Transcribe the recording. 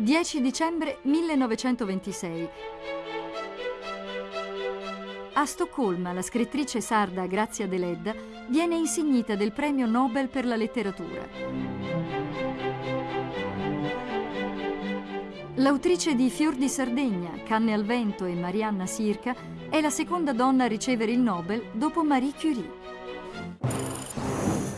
10 dicembre 1926. A Stoccolma la scrittrice sarda Grazia Deledda viene insignita del premio Nobel per la letteratura. L'autrice di Fior di Sardegna, Canne al vento e Marianna Sirca è la seconda donna a ricevere il Nobel dopo Marie Curie.